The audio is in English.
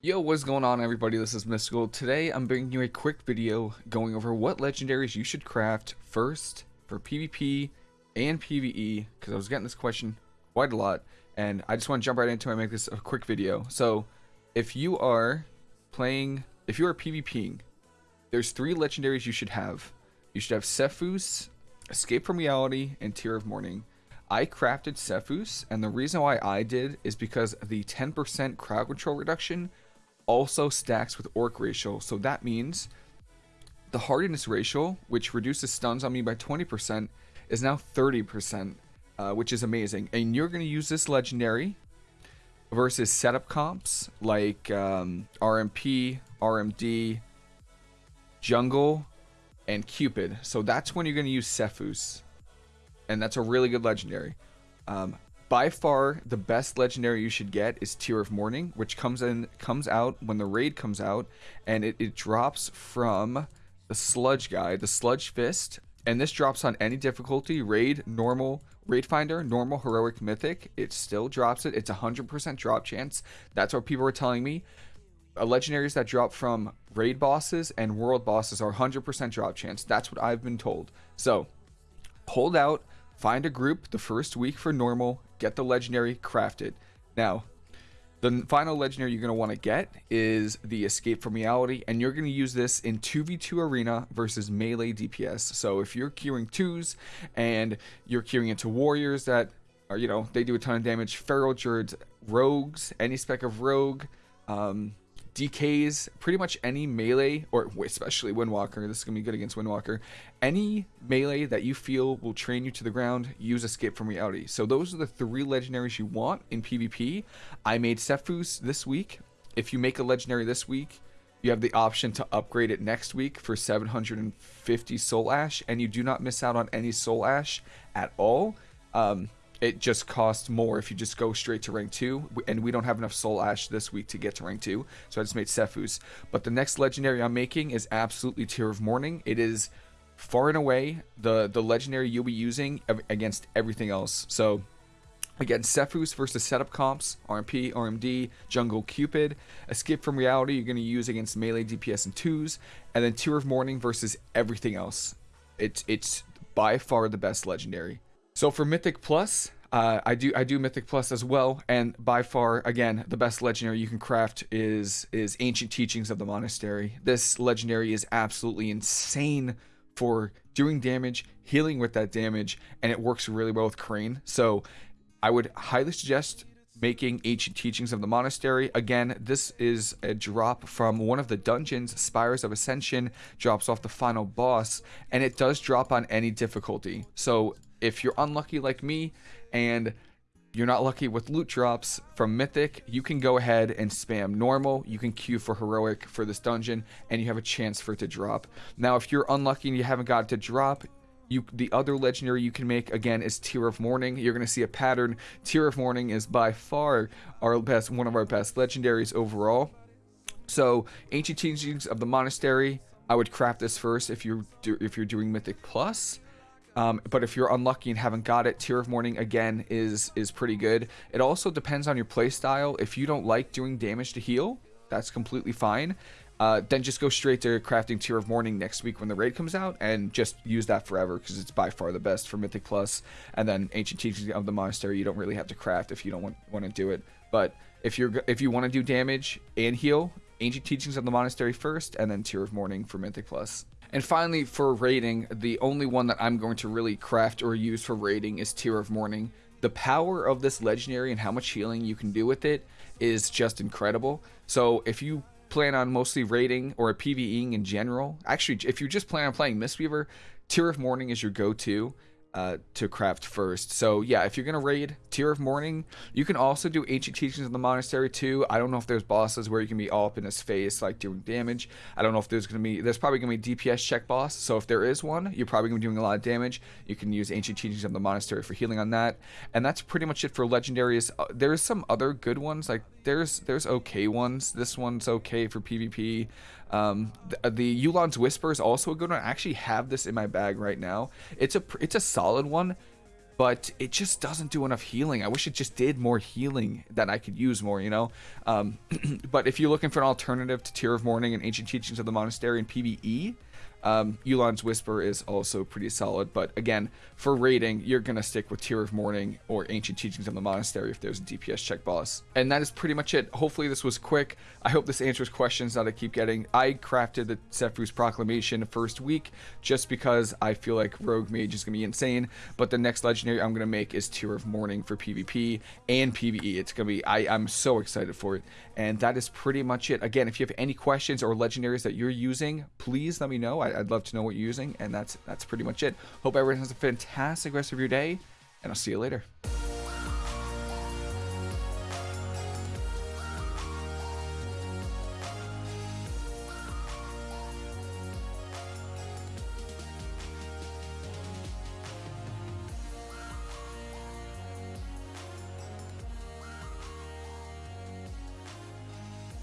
Yo, what's going on everybody? This is Mystical. Today I'm bringing you a quick video going over what legendaries you should craft first for PvP and PvE because I was getting this question quite a lot and I just want to jump right into it and make this a quick video. So if you are playing, if you are PvPing, there's three legendaries you should have. You should have Sephuz, Escape from Reality, and Tear of Morning. I crafted Sephuz, and the reason why I did is because the 10% crowd control reduction also stacks with orc racial. So that means the hardiness racial, which reduces stuns on me by 20%, is now 30%, uh, which is amazing. And you're going to use this legendary versus setup comps like um, RMP, RMD, Jungle, and Cupid. So that's when you're going to use Sephuz. And that's a really good legendary. Um, by far, the best legendary you should get is Tear of Morning, which comes in comes out when the raid comes out, and it, it drops from the Sludge guy, the Sludgefist, and this drops on any difficulty, raid, normal, raid finder, normal, heroic, mythic. It still drops it. It's 100% drop chance. That's what people are telling me. Uh, legendaries that drop from raid bosses and world bosses are 100% drop chance. That's what I've been told. So, hold out, find a group the first week for normal, get the legendary, craft it. Now, the final legendary you're going to want to get is the Escape from Reality, and you're going to use this in 2v2 arena versus melee DPS. So if you're queuing twos and you're queuing into warriors that are, you know, they do a ton of damage, Feral Druids, Rogues, any spec of Rogue, um, DKs, pretty much any melee, or especially Windwalker, this is going to be good against Windwalker, any melee that you feel will train you to the ground, use Escape from Reality. So those are the three legendaries you want in PvP. I made Sephuz this week. If you make a legendary this week, you have the option to upgrade it next week for 750 Soul Ash, and you do not miss out on any Soul Ash at all. Um, it just costs more if you just go straight to rank 2 and we don't have enough soul ash this week to get to rank 2 so i just made sephuz but the next legendary i'm making is absolutely tear of Morning. it is far and away the the legendary you'll be using against everything else so Again, Sephuz versus setup comps, RMP, RMD, Jungle, Cupid. Escape from Reality, you're going to use against melee, DPS, and twos. And then Tear of Morning versus everything else. It's, it's by far the best legendary. So for Mythic Plus, uh, I do I do Mythic Plus as well, and by far, again, the best legendary you can craft is is Ancient Teachings of the Monastery. This legendary is absolutely insane for doing damage, healing with that damage, and it works really well with Crane. So I would highly suggest making Ancient Teachings of the Monastery. Again, this is a drop from one of the dungeons, Spires of Ascension, drops off the final boss, and it does drop on any difficulty. So if you're unlucky like me and you're not lucky with loot drops from Mythic, you can go ahead and spam normal. You can queue for Heroic for this dungeon, and you have a chance for it to drop. Now, if you're unlucky and you haven't got it to drop, you the other legendary you can make again is Tear of Morning. You're going to see a pattern. Tear of Morning is by far our best, one of our best legendaries overall. So, Ancient Teachings of the Monastery, I would craft this first if you're if you're doing Mythic Plus. Um, but if you're unlucky and haven't got it, Tear of Morning again is is pretty good. It also depends on your playstyle. If you don't like doing damage to heal, that's completely fine. Uh, then just go straight to crafting Tear of Morning next week when the raid comes out and just use that forever because it's by far the best for Mythic Plus. And then Ancient Teachings of the Monastery, you don't really have to craft if you don't want, to do it. But if you're if you want to do damage and heal, Ancient Teachings of the Monastery first, and then Tear of Morning for Mythic Plus. And finally, for raiding, the only one that I'm going to really craft or use for raiding is Tear of Morning. The power of this legendary and how much healing you can do with it is just incredible. So if you plan on mostly raiding or a PvEing in general, actually, if you just plan on playing Mistweaver, Tear of Morning is your go-to uh, to craft first. So yeah, if you're gonna raid Tear of Morning, you can also do Ancient Teachings in the Monastery too. I don't know if there's bosses where you can be all up in his face, like doing damage. I don't know if there's gonna be, there's probably gonna be DPS check boss. So if there is one, you're probably gonna be doing a lot of damage. You can use Ancient Teachings of the Monastery for healing on that. And that's pretty much it for legendaries. Uh, there's some other good ones, like there's there's okay ones. This one's okay for PvP. Um, the, the Yu'lon's Whisper is also a good one. I actually have this in my bag right now. It's a it's a solid one. but it just doesn't do enough healing. I wish it just did more healing that I could use more, you know? Um, but if you're looking for an alternative to Tear of Morning and Ancient Teachings of the Monastery in PvE, um, Yu'lon's Whisper is also pretty solid, but again, for raiding, you're going to stick with Tear of Morning or Ancient Teachings of the Monastery if there's a DPS check boss. And that is pretty much it. Hopefully this was quick. I hope this answers questions that I keep getting. I crafted the Sephuz Proclamation first week just because I feel like Rogue Mage is going to be insane, but the next Legendary I'm going to make is Tear of Morning for PvP and PvE. It's going to be, I, I'm so excited for it. And that is pretty much it. Again, if you have any questions or Legendaries that you're using, please let me know. I, would love to know what you're using, and that's that's pretty much it. Hope everyone has a fantastic rest of your day, and I'll see you later.